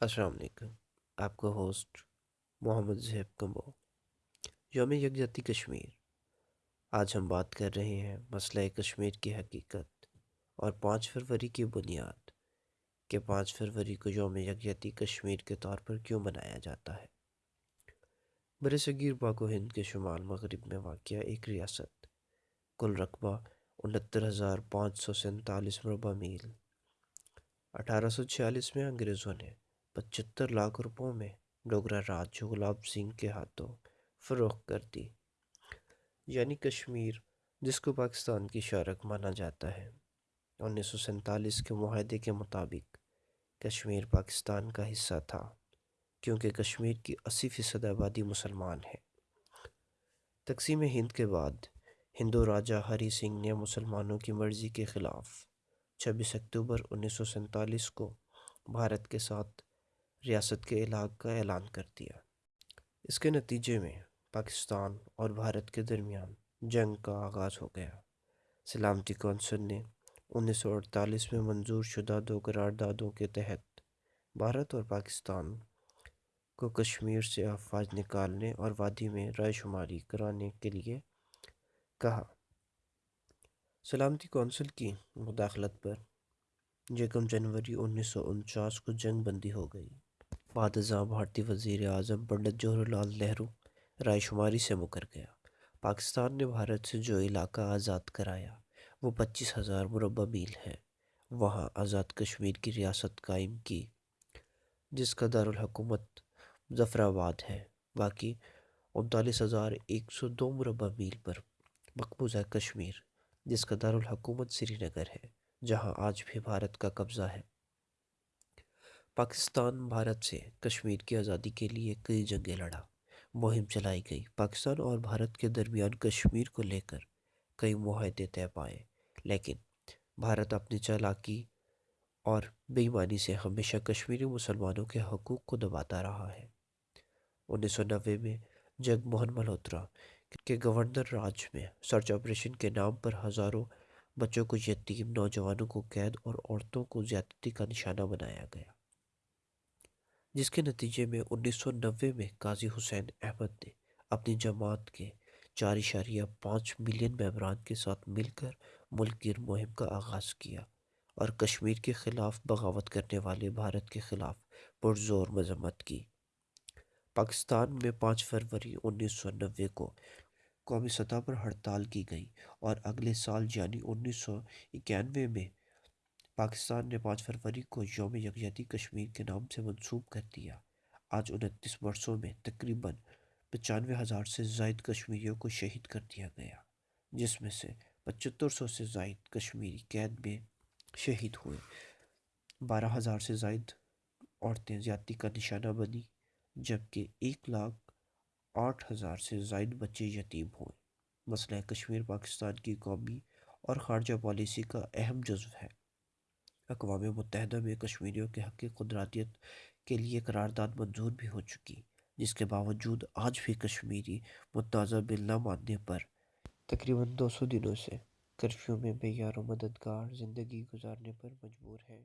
السلام علیکم، آپ کا ہوسٹ محمد زہب کمبو، یوم یکجہتی کشمیر۔ آج ہم بات کر رہے ہیں مسئلہ کشمیر کی حقیقت اور پانچ فروری کی بنیاد کہ پانچ فروری کو یوم یکجہتی کشمیر کے طور پر کیوں منایا جاتا ہے۔ بر صغیر پاک و ہند کے شمال مغرب میں واقع ایک ریاست، کل رقبہ انہتر ہزار پانچ سو سینتالیس مربع میل۔ اٹھارہ سو چھیالیس میں انگریزوں نے پچہتر لاکھ روپوں میں ڈوگرا راج جو گلاب سنگھ کے ہاتھوں فروخت کر دی۔ یعنی کشمیر، جس کو پاکستان کی شارک مانا جاتا ہے۔ انیس سو سینتالیس کے معاہدے کے مطابق کشمیر پاکستان کا حصہ تھا، کیونکہ کشمیر کی اسی فیصد آبادی مسلمان ہے۔ تقسیم ہند کے بعد ہندو راجہ ہری سنگھ نے مسلمانوں کی مرضی کے خلاف چھبیس اکتوبر انیس سو سینتالیس کو بھارت کے ساتھ ریاست کے علاق کا اعلان کر دیا۔ اس کے نتیجے میں پاکستان اور بھارت کے درمیان جنگ کا آغاز ہو گیا۔ سلامتی کونسل نے انیس سو اڑتالیس میں منظور شدہ دو قراردادوں کے تحت بھارت اور پاکستان کو کشمیر سے افواج نکالنے اور وادی میں رائے شماری کرانے کے لیے کہا۔ سلامتی کونسل کی مداخلت پر یکم جنوری انیس سو انچاس کو جنگ بندی ہو گئی۔ بعد ازاں بھارتی وزیر اعظم پنڈت جواہر لال نہرو رائے شماری سے مکر گیا۔ پاکستان نے بھارت سے جو علاقہ آزاد کرایا، وہ پچیس ہزار مربع میل ہے۔ وہاں آزاد کشمیر کی ریاست قائم کی، جس کا دارالحکومت ظفر آباد ہے۔ باقی انتالیس ہزار ایک سو دو مربع میل پر مقبوضہ کشمیر، جس کا دارالحکومت سری نگر ہے، جہاں آج بھی بھارت کا قبضہ ہے۔ پاکستان، بھارت سے کشمیر کی آزادی کے لیے کئی جنگیں لڑا، مہم چلائی گئی۔ پاکستان اور بھارت کے درمیان کشمیر کو لے کر کئی معاہدے طے پائے، لیکن بھارت اپنی چالاکی اور بے ایمانی سے ہمیشہ کشمیری مسلمانوں کے حقوق کو دباتا رہا ہے۔ انیس سو نوے میں جگ موہن ملہوترا کے گورنر راج میں سرچ آپریشن کے نام پر ہزاروں بچوں کو یتیم، نوجوانوں کو قید اور عورتوں کو زیادتی کا نشانہ بنایا گیا۔ جس کے نتیجے میں انیس سو نوے میں قاضی حسین احمد نے اپنی جماعت کے چار اشاریہ پانچ ملین ممبران کے ساتھ مل کر ملک گیر مہم کا آغاز کیا اور کشمیر کے خلاف بغاوت کرنے والے بھارت کے خلاف پرزور مذمت کی۔ پاکستان میں پانچ فروری انیس سو نوے کو قومی سطح پر ہڑتال کی گئی اور اگلے سال یعنی انیس سو اکیانوے میں پاکستان نے پانچ فروری کو یوم یکجہتی کشمیر کے نام سے منسوب کر دیا۔ آج انتیس برسوں میں تقریباً پچانوے ہزار سے زائد کشمیریوں کو شہید کر دیا گیا، جس میں سے پچہتر سو سے زائد کشمیری قید میں شہید ہوئے۔ بارہ ہزار سے زائد عورتیں زیادتی کا نشانہ بنی جبکہ ایک لاکھ آٹھ ہزار سے زائد بچے یتیم ہوئے۔ مسئلہ کشمیر پاکستان کی قومی اور خارجہ پالیسی کا اہم جزو ہے۔ اقوام متحدہ میں کشمیریوں کے حق قدراتیت کے لیے قرارداد منظور بھی ہو چکی، جس کے باوجود آج بھی کشمیری متنازع بل نہ ماننے پر تقریباً دو سو دنوں سے کرفیو میں بے یار و مددگار زندگی گزارنے پر مجبور ہیں۔